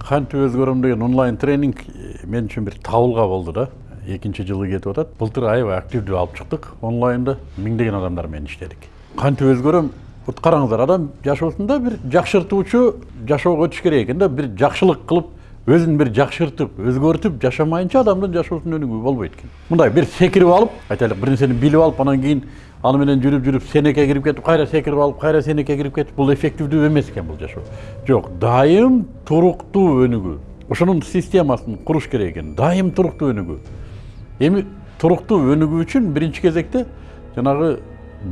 кантип өзгөрөм деген онлайн тренинг э, мен үчүн бир табылга болду да. Экинчи жылы кетип атат. Былтыр аябай активдүү алып чыктык. Онлайнда миңдеген адамдар менен иштедик. Кантип өзгөрөм вот караңыздар адам жашоосунда бир жакшыртуучу жашоого өтүш керек экен да. Бир жакшылык кылып өзүн бир жакшыртып өзгөртүп жашамайынча адамдын жашоосунун өнүгүү болбойт экен. Мындай бир секирип алып айтайлык бир нерсени билип алып анан кийин аны менен жүрүп жүрүп сенекке кирип кетип кайра секирип алып кайра сенекке кирип кетип бул эффективдүү эмес экен бул жашоо жок дайым туруктуу өнүгүү ошонун системасын куруш керек экен дайым туруктуу өнүгүү эми туруктуу өнүгүү үчүн биринчи кезекте жанагы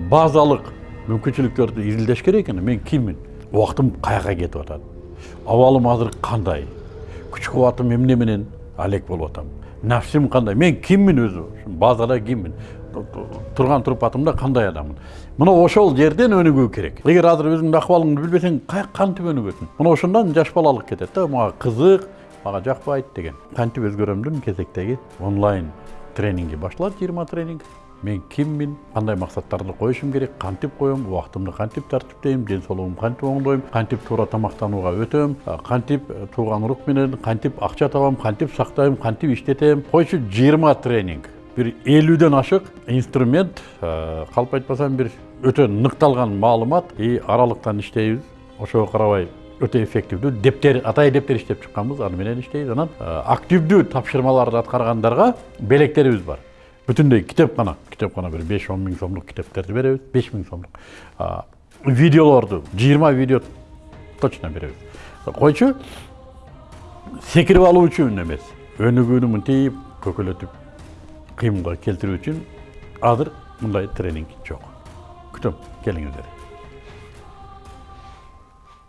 базалык мүмкүнчүлүктөрдү изилдеш керек экен мен киммин убактым каяка кетип атат абалым азыр кандай күч кубатым эмне менен алек болуп атам нафсим кандай мен киммин өзү базада киммин турган турпатымда кандай адаммын мына ошол жерден өнүгүү керек эгер азыр өзүңдүн акыбалыңды билбесең кантип өнүгөсүң мына ошондон жаш балалык кетет да мага кызык мага жакпайт деген кантип өзгөрөмдүн кезектеги онлайн тренинги башталат жыйырма тренинг мен киммин кандай максаттарды коюшум керек кантип коем убактымды кантип тартиптейм ден соолугумду кантип оңдойм кантип туура тамактанууга өтөм кантип тууган урук менен кантип акча табам кантип сактайм кантип иштетем койчу жыйырма тренинг. Бир элүүдөн ашык инструмент калп айтпасам бир өтө ныкталган маалымат и аралыктан иштейбиз ошого карабай өтө эффективдүү дептер атайын дептер иштеп чыкканбыз аны менен иштейбиз анан активдүү тапшырмаларды аткаргандарга белектерибиз бар. Бүтүндөй китепкана китепкана бир беш он миң сомдук китептерди беребиз беш миң сомдук видеолорду жыйырма видео точно беребиз койчу секирип алуу үчүн эмес өнүгүүнү мынтип көкөлөтүп кыймылга келтирүү үчүн азыр мындай тренинг жок күтөм келиңиздер